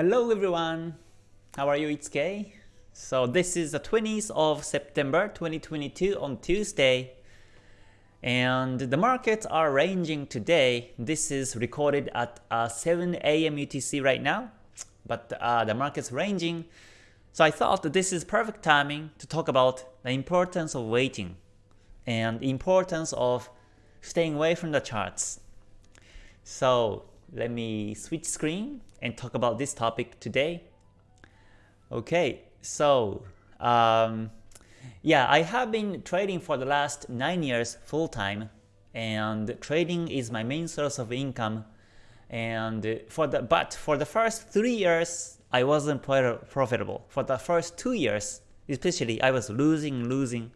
Hello everyone, how are you? It's Kay. So this is the 20th of September 2022 on Tuesday. And the markets are ranging today. This is recorded at uh, 7 a.m. UTC right now. But uh, the market's ranging. So I thought that this is perfect timing to talk about the importance of waiting and importance of staying away from the charts. So let me switch screen and talk about this topic today. Okay, so um, yeah, I have been trading for the last 9 years full time and trading is my main source of income and for the but for the first 3 years I wasn't profitable. For the first 2 years especially I was losing losing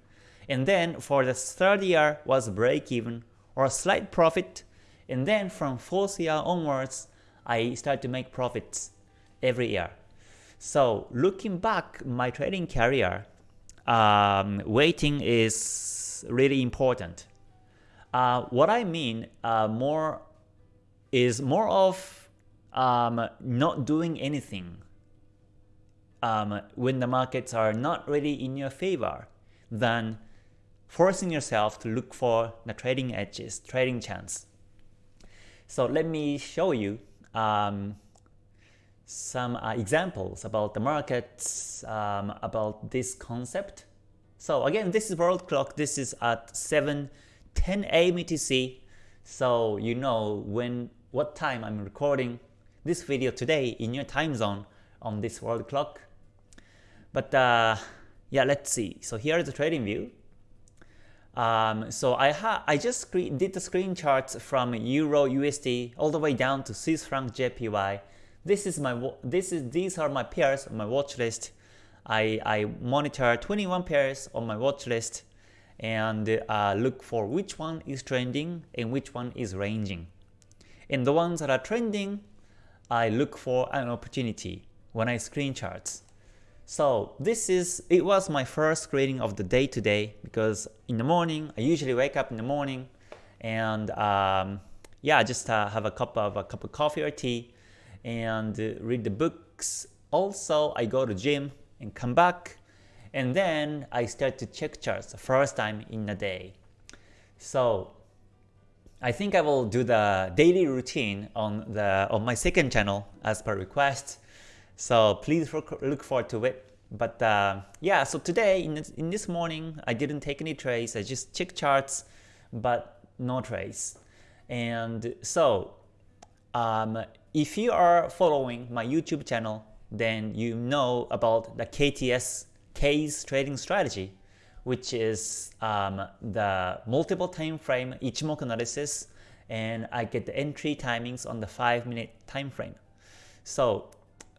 and then for the third year was break even or slight profit and then from fourth year onwards I start to make profits every year. So looking back my trading career, um, waiting is really important. Uh, what I mean uh, more is more of um, not doing anything um, when the markets are not really in your favor than forcing yourself to look for the trading edges, trading chance. So let me show you um, some uh, examples about the markets, um, about this concept. So again, this is world clock. This is at 7 10 a.m. UTC. So you know when what time I'm recording this video today in your time zone on this world clock. But uh, yeah, let's see. So here is the TradingView. Um, so I I just did the screen charts from Euro USD all the way down to Swiss franc JPY. This is my this is these are my pairs on my watch list. I, I monitor 21 pairs on my watch list and uh, look for which one is trending and which one is ranging. In the ones that are trending, I look for an opportunity when I screen charts. So this is it was my first screening of the day today because in the morning I usually wake up in the morning and um, yeah just uh, have a cup of a cup of coffee or tea and uh, read the books. Also I go to gym and come back and then I start to check charts the first time in a day. So I think I will do the daily routine on the on my second channel as per request so please look forward to it. But uh, yeah, so today in this, in this morning, I didn't take any trades. I just checked charts, but no trades. And so um, if you are following my YouTube channel, then you know about the KTS K's trading strategy, which is um, the multiple time frame Ichimoku analysis, and I get the entry timings on the 5 minute time frame. So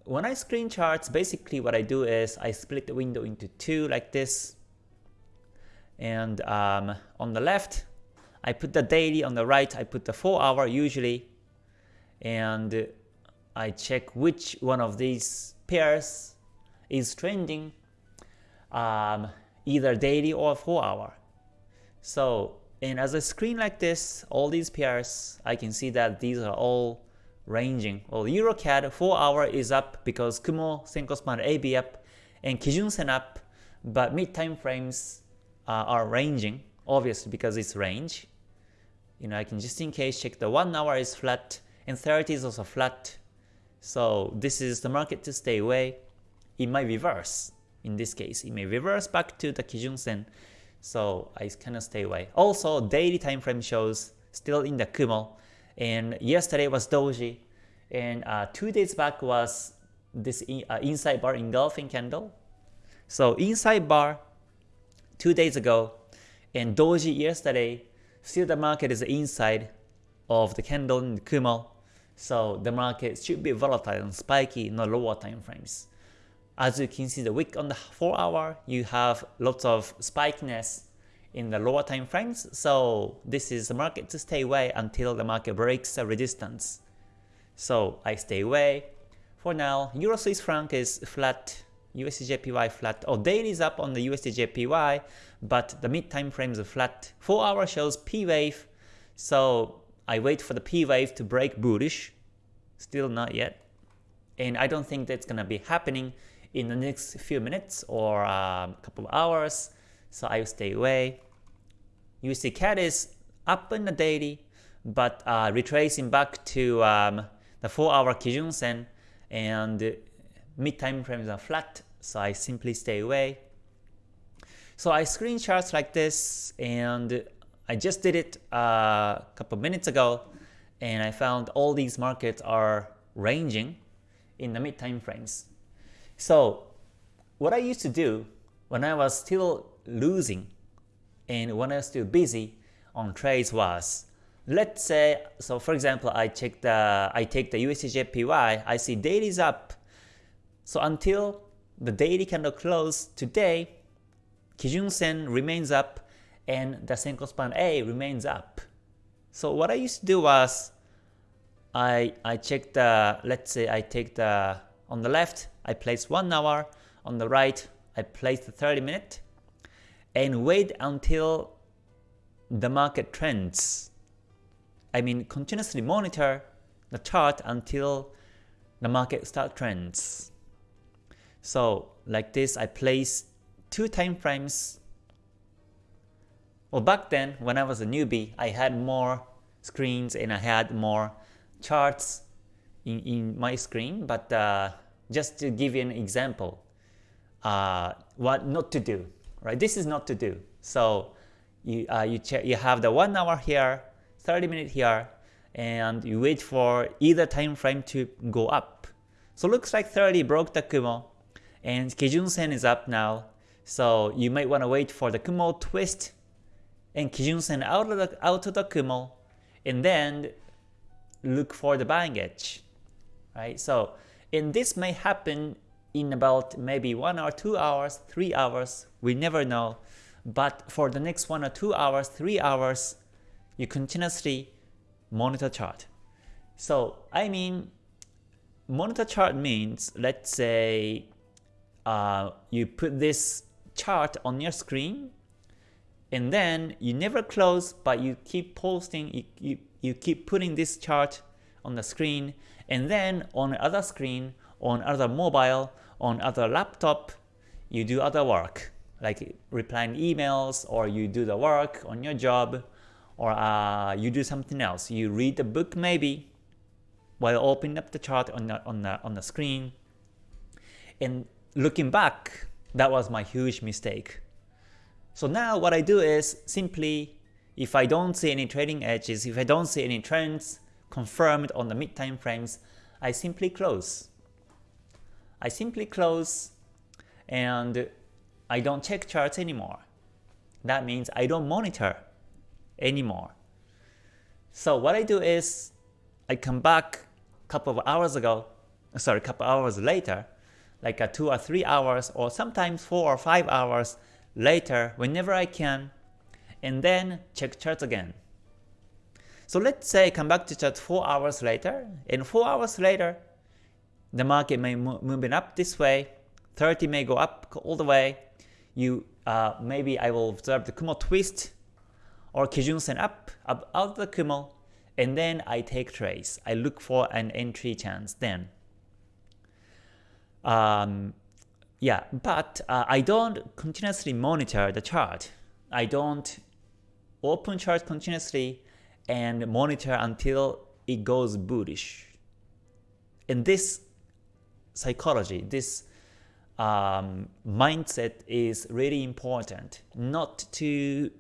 when I screen charts, basically what I do is I split the window into two like this. And um, on the left, I put the daily, on the right, I put the 4 hour usually. And I check which one of these pairs is trending, um, either daily or 4 hour. So, and as I screen like this, all these pairs, I can see that these are all ranging. Well, EuroCAD 4 hour is up because Kumo, Senko Span, AB up, and Kijun Sen up, but mid time frames uh, are ranging, obviously because it's range. You know, I can just in case check the 1 hour is flat and 30 is also flat. So this is the market to stay away. It might reverse in this case. It may reverse back to the Kijun Sen. So I kind of stay away. Also, daily time frame shows still in the Kumo and yesterday was doji. And uh, two days back was this in, uh, inside bar engulfing candle. So inside bar two days ago and doji yesterday still the market is inside of the candle in the Kumo. So the market should be volatile and spiky in the lower time frames. As you can see the wick on the 4 hour you have lots of spikiness in the lower time frames, so this is the market to stay away until the market breaks the resistance. So I stay away. For now, Euro Swiss franc is flat, USD JPY flat. Oh, daily is up on the USD JPY, but the mid time frames are flat. 4 hour shows P wave, so I wait for the P wave to break bullish. Still not yet. and I don't think that's gonna be happening in the next few minutes or a um, couple of hours, so I will stay away. USD CAD is up in the daily, but uh, retracing back to um, the 4-hour Kijun Sen and mid time frames are flat, so I simply stay away. So I screen charts like this, and I just did it uh, a couple minutes ago, and I found all these markets are ranging in the mid time frames. So what I used to do when I was still losing and when I was still busy on trades was let's say so for example I check the I take the USDJPY I see daily is up. So until the daily candle close today Kijun Sen remains up and the Senko span A remains up. So what I used to do was I I check the let's say I take the on the left I place 1 hour on the right I place the 30 minute and wait until the market trends. I mean continuously monitor the chart until the market start trends. So like this I place two time frames. Well back then when I was a newbie I had more screens and I had more charts in, in my screen but uh, just to give you an example uh, what not to do right? This is not to do. So you uh, you check you have the one hour here, 30 minute here, and you wait for either time frame to go up. So looks like 30 broke the Kumo, and Kijun Sen is up now. So you might want to wait for the Kumo twist and Kijun Sen out of the out of the Kumo, and then look for the buying edge, right? So and this may happen in about maybe 1 or 2 hours, 3 hours, we never know. But for the next 1 or 2 hours, 3 hours, you continuously monitor chart. So I mean, monitor chart means, let's say uh, you put this chart on your screen and then you never close but you keep posting, you, you, you keep putting this chart on the screen and then on the other screen, on other mobile, on other laptop, you do other work, like replying emails, or you do the work on your job, or uh, you do something else. You read a book maybe, while opening up the chart on the, on the, on the screen. And looking back, that was my huge mistake. So now what I do is simply, if I don't see any trading edges, if I don't see any trends confirmed on the mid time frames, I simply close. I simply close and I don't check charts anymore. That means I don't monitor anymore. So what I do is I come back a couple of hours ago, sorry, a couple hours later, like a 2 or 3 hours or sometimes 4 or 5 hours later whenever I can, and then check charts again. So let's say I come back to chart 4 hours later, and 4 hours later, the market may moving up this way, 30 may go up all the way, you uh, maybe I will observe the Kumo twist or Kijun Sen up, up out of the Kumo, and then I take trades. I look for an entry chance then. Um, yeah, but uh, I don't continuously monitor the chart. I don't open chart continuously and monitor until it goes bullish. And this psychology, this um, mindset is really important, not to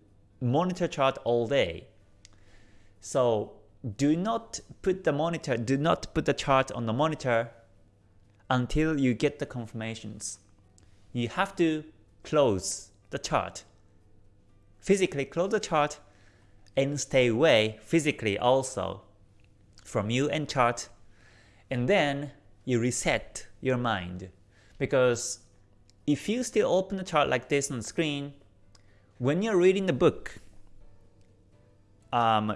monitor chart all day. So do not put the monitor, do not put the chart on the monitor until you get the confirmations. You have to close the chart. Physically close the chart and stay away physically also from you and chart and then you reset your mind. Because if you still open the chart like this on the screen, when you're reading the book, um,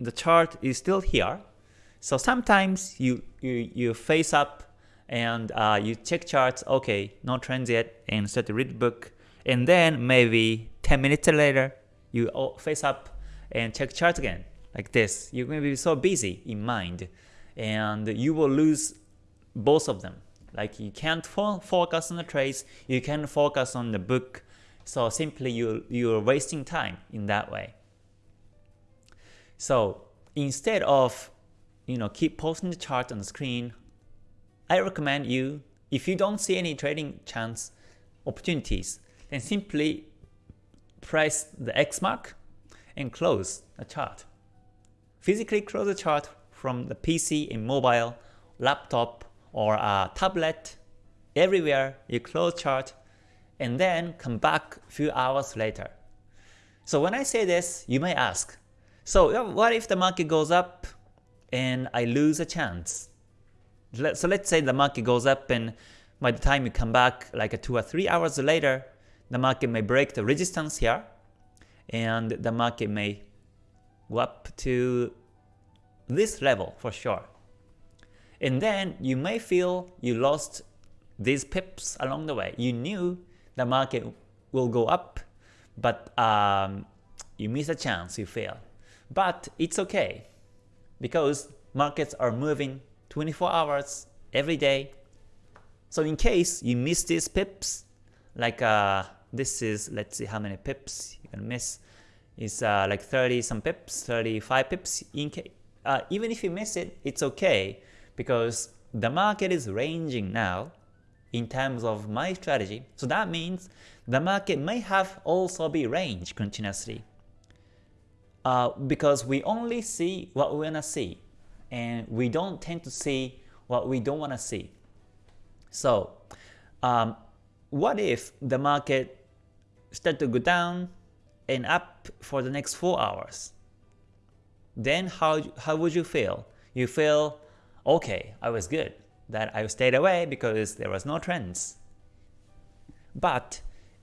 the chart is still here. So sometimes you, you, you face up and uh, you check charts, okay, no trends yet, and start to read the book. And then maybe 10 minutes later, you face up and check charts again, like this. You're going to be so busy in mind, and you will lose both of them. Like you can't fo focus on the trades, you can focus on the book, so simply you, you're wasting time in that way. So instead of you know keep posting the chart on the screen, I recommend you, if you don't see any trading chance opportunities, then simply press the X mark and close the chart. Physically close the chart from the PC and mobile, laptop, or a tablet, everywhere you close chart, and then come back a few hours later. So when I say this, you may ask, so what if the market goes up and I lose a chance? So let's say the market goes up and by the time you come back like 2 or 3 hours later, the market may break the resistance here and the market may go up to this level for sure. And then you may feel you lost these pips along the way. You knew the market will go up, but um, you miss a chance, you fail. But it's okay, because markets are moving 24 hours every day. So in case you miss these pips, like uh, this is, let's see how many pips you can miss, it's uh, like 30 some pips, 35 pips. In uh, even if you miss it, it's okay because the market is ranging now in terms of my strategy. So that means the market may have also be range continuously uh, because we only see what we want to see and we don't tend to see what we don't want to see. So um, what if the market start to go down and up for the next 4 hours? Then how, how would you feel? You feel, okay, I was good, that I stayed away because there was no trends. But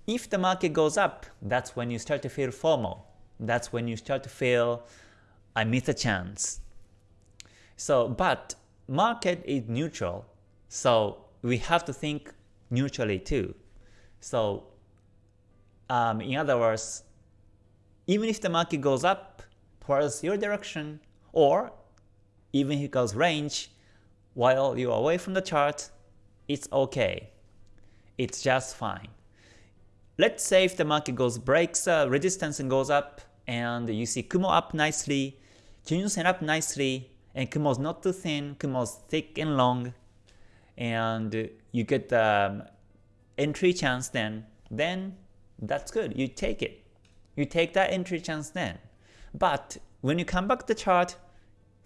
if the market goes up, that's when you start to feel FOMO that's when you start to feel I missed a chance. So, but market is neutral, so we have to think neutrally too. So, um, in other words, even if the market goes up towards your direction, or even if it goes range while you're away from the chart, it's okay. It's just fine. Let's say if the market goes breaks uh, resistance and goes up, and you see Kumo up nicely, Kijun-sen up nicely, and Kumo's not too thin, Kumo's thick and long, and you get the um, entry chance then, then that's good, you take it. You take that entry chance then. But when you come back to the chart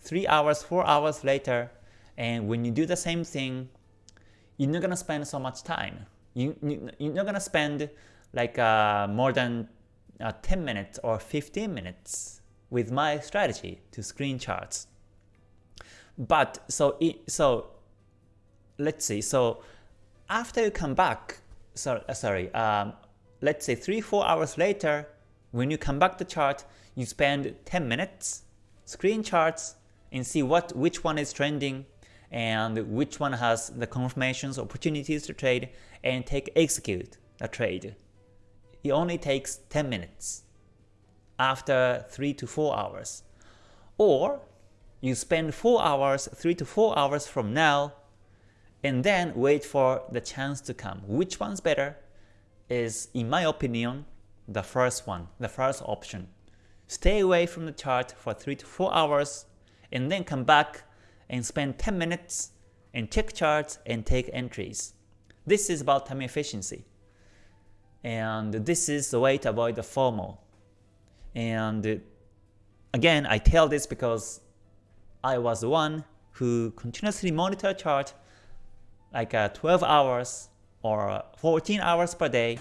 3 hours, 4 hours later, and when you do the same thing, you're not gonna spend so much time. You, you, you're not gonna spend like uh, more than uh, 10 minutes or 15 minutes with my strategy to screen charts. But so it, so let's see. So after you come back, sorry, uh, sorry, um, let's say three four hours later, when you come back to chart, you spend 10 minutes screen charts and see what which one is trending and which one has the confirmations, opportunities to trade, and take execute a trade it only takes 10 minutes after 3 to 4 hours. Or you spend 4 hours, 3 to 4 hours from now, and then wait for the chance to come. Which one's better is, in my opinion, the first one, the first option. Stay away from the chart for 3 to 4 hours, and then come back and spend 10 minutes and check charts and take entries. This is about time efficiency. And this is the way to avoid the FOMO. And again, I tell this because I was the one who continuously monitor chart like uh, 12 hours or 14 hours per day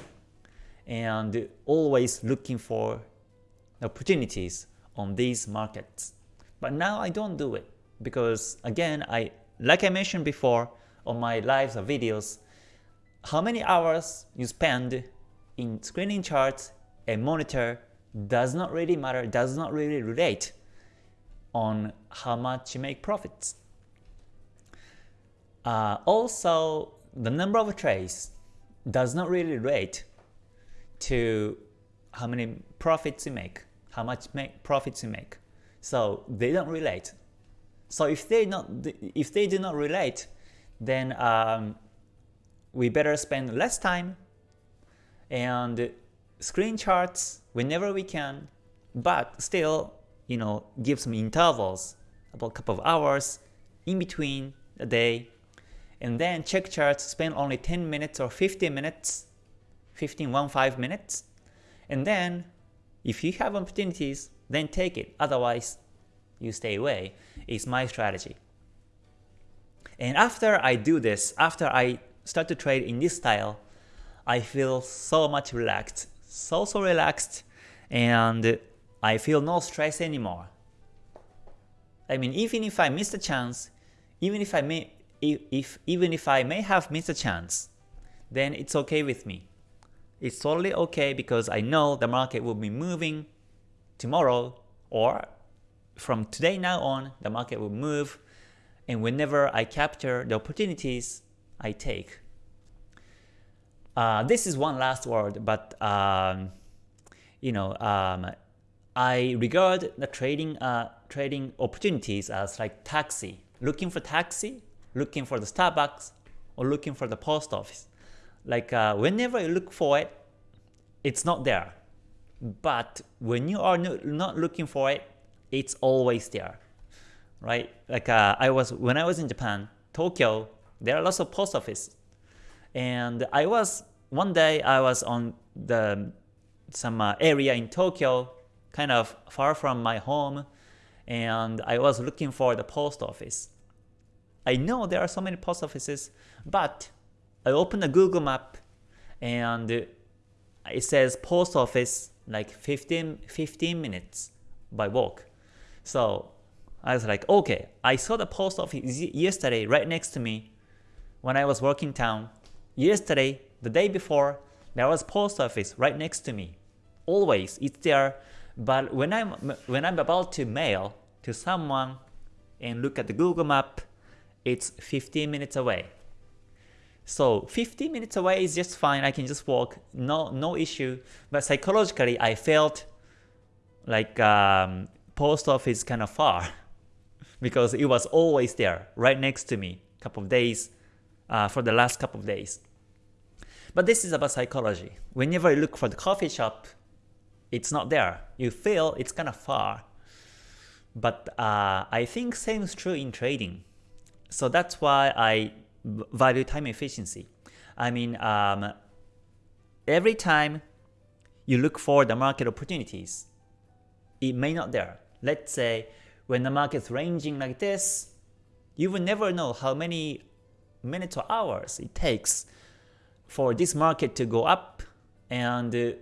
and always looking for opportunities on these markets. But now I don't do it because again, I like I mentioned before on my lives or videos, how many hours you spend in screening charts, a monitor does not really matter, does not really relate on how much you make profits. Uh, also, the number of trades does not really relate to how many profits you make, how much make profits you make. So they don't relate. So if they not if they do not relate, then um, we better spend less time and screen charts whenever we can, but still, you know, give some intervals, about a couple of hours in between a day, and then check charts, spend only 10 minutes or 15 minutes, 15, 1, 5 minutes, and then if you have opportunities, then take it, otherwise you stay away, is my strategy. And after I do this, after I start to trade in this style, I feel so much relaxed, so so relaxed, and I feel no stress anymore. I mean, even if I miss a chance, even if I may, if, if even if I may have missed a chance, then it's okay with me. It's totally okay because I know the market will be moving tomorrow or from today now on, the market will move and whenever I capture the opportunities, I take. Uh, this is one last word, but um, you know, um, I regard the trading uh, trading opportunities as like taxi. Looking for taxi, looking for the Starbucks, or looking for the post office. Like uh, whenever you look for it, it's not there. But when you are not looking for it, it's always there, right? Like uh, I was when I was in Japan, Tokyo, there are lots of post office, and I was one day I was on the some uh, area in Tokyo, kind of far from my home, and I was looking for the post office. I know there are so many post offices, but I opened a Google map and it says post office like 15, 15 minutes by walk. So I was like, okay, I saw the post office yesterday right next to me when I was working town. Yesterday, the day before, there was post office right next to me. Always, it's there. But when I'm when I'm about to mail to someone and look at the Google map, it's 15 minutes away. So 15 minutes away is just fine. I can just walk, no no issue. But psychologically, I felt like um, post office kind of far because it was always there, right next to me, couple of days uh, for the last couple of days. But this is about psychology. Whenever you look for the coffee shop, it's not there. You feel it's kind of far. But uh, I think same is true in trading. So that's why I value time efficiency. I mean, um, every time you look for the market opportunities, it may not there. Let's say when the market's ranging like this, you will never know how many minutes or hours it takes for this market to go up and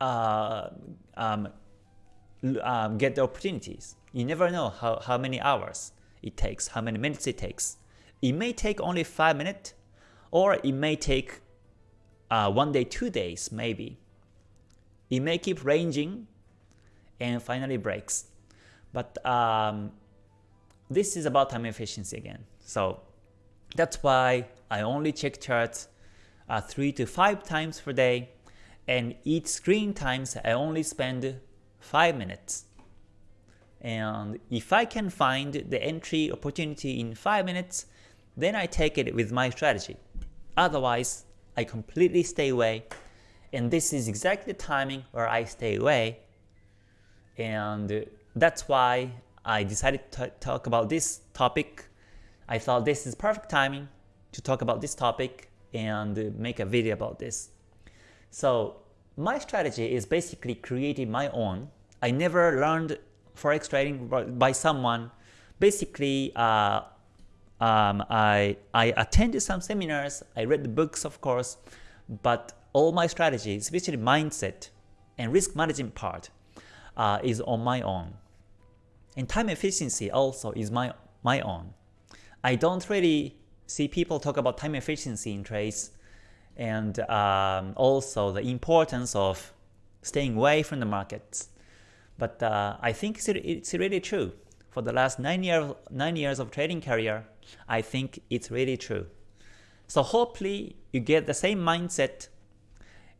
uh, um, um, get the opportunities. You never know how, how many hours it takes, how many minutes it takes. It may take only 5 minutes, or it may take uh, one day, two days maybe. It may keep ranging and finally breaks. But um, this is about time efficiency again. So that's why I only check charts uh, 3 to 5 times per day and each screen times I only spend 5 minutes. And if I can find the entry opportunity in 5 minutes, then I take it with my strategy. Otherwise, I completely stay away. And this is exactly the timing where I stay away. And that's why I decided to talk about this topic. I thought this is perfect timing to talk about this topic and make a video about this. So my strategy is basically creating my own. I never learned forex trading by someone. Basically, uh, um, I, I attended some seminars, I read the books of course, but all my strategies, especially mindset and risk management part, uh, is on my own. And time efficiency also is my, my own. I don't really see people talk about time efficiency in trades and um, also the importance of staying away from the markets. But uh, I think it's, it's really true. For the last nine years, nine years of trading career, I think it's really true. So hopefully you get the same mindset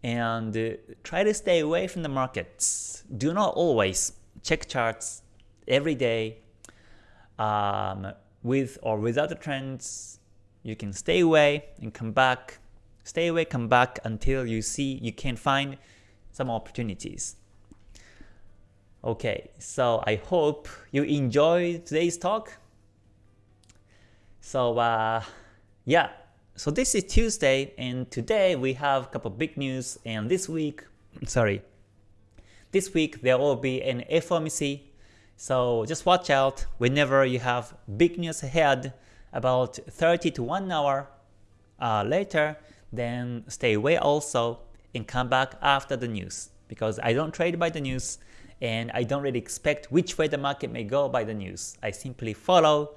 and uh, try to stay away from the markets. Do not always check charts every day um, with or without the trends you can stay away and come back, stay away, come back until you see you can find some opportunities. Okay, so I hope you enjoyed today's talk. So uh, yeah, so this is Tuesday and today we have a couple big news and this week, sorry, this week there will be an FOMC so just watch out whenever you have big news ahead about 30 to 1 hour uh, later, then stay away also and come back after the news because I don't trade by the news and I don't really expect which way the market may go by the news. I simply follow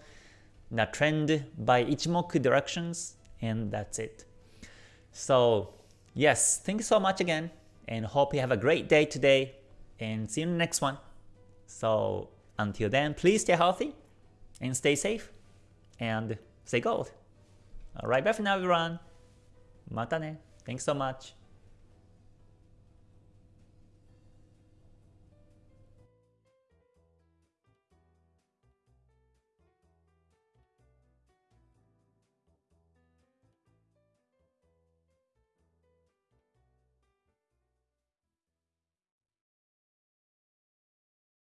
the trend by Ichimoku directions and that's it. So yes, thank you so much again and hope you have a great day today and see you in the next one. So until then, please stay healthy and stay safe and stay gold. Alright, bye for now everyone. Mata ne. Thanks so much.